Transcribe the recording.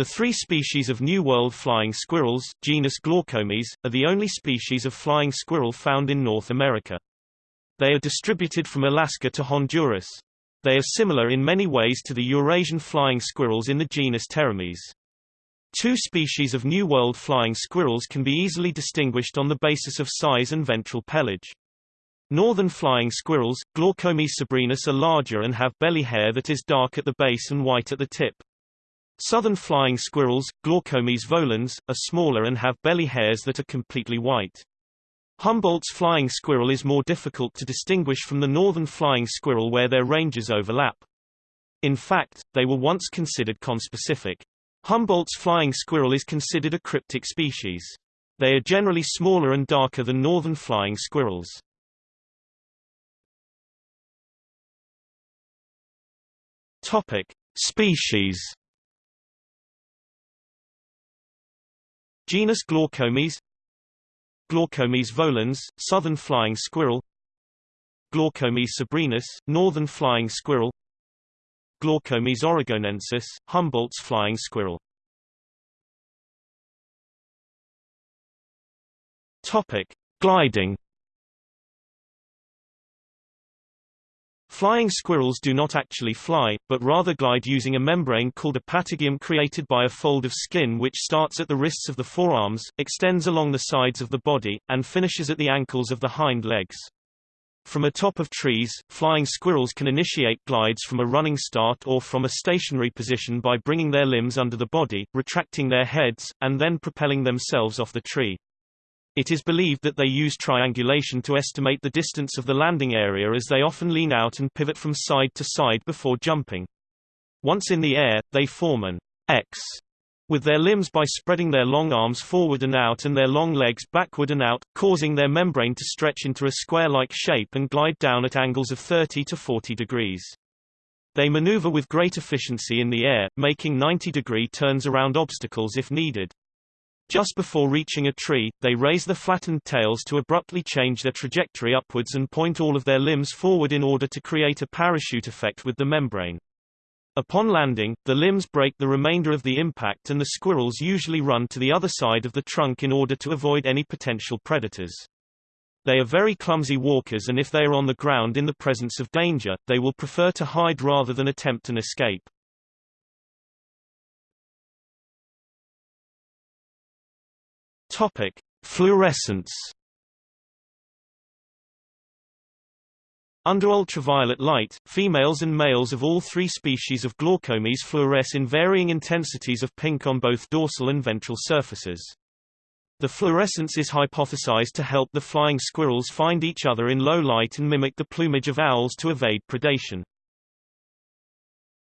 The three species of New World flying squirrels, genus Glaucomys, are the only species of flying squirrel found in North America. They are distributed from Alaska to Honduras. They are similar in many ways to the Eurasian flying squirrels in the genus Pteromys. Two species of New World flying squirrels can be easily distinguished on the basis of size and ventral pelage. Northern flying squirrels, Glaucomys sabrinus are larger and have belly hair that is dark at the base and white at the tip. Southern flying squirrels, Glaucomys volans, are smaller and have belly hairs that are completely white. Humboldt's flying squirrel is more difficult to distinguish from the northern flying squirrel where their ranges overlap. In fact, they were once considered conspecific. Humboldt's flying squirrel is considered a cryptic species. They are generally smaller and darker than northern flying squirrels. Topic: Species. Genus Glaucomys Glaucomys volans, southern flying squirrel Glaucomys sabrinus, northern flying squirrel Glaucomys oregonensis, Humboldt's flying squirrel. Topic: Gliding Flying squirrels do not actually fly, but rather glide using a membrane called a patagium created by a fold of skin which starts at the wrists of the forearms, extends along the sides of the body, and finishes at the ankles of the hind legs. From atop of trees, flying squirrels can initiate glides from a running start or from a stationary position by bringing their limbs under the body, retracting their heads, and then propelling themselves off the tree. It is believed that they use triangulation to estimate the distance of the landing area as they often lean out and pivot from side to side before jumping. Once in the air, they form an X with their limbs by spreading their long arms forward and out and their long legs backward and out, causing their membrane to stretch into a square-like shape and glide down at angles of 30 to 40 degrees. They maneuver with great efficiency in the air, making 90-degree turns around obstacles if needed. Just before reaching a tree, they raise the flattened tails to abruptly change their trajectory upwards and point all of their limbs forward in order to create a parachute effect with the membrane. Upon landing, the limbs break the remainder of the impact and the squirrels usually run to the other side of the trunk in order to avoid any potential predators. They are very clumsy walkers and if they are on the ground in the presence of danger, they will prefer to hide rather than attempt an escape. Topic: Fluorescence. Under ultraviolet light, females and males of all three species of Glaucomys fluoresce in varying intensities of pink on both dorsal and ventral surfaces. The fluorescence is hypothesized to help the flying squirrels find each other in low light and mimic the plumage of owls to evade predation.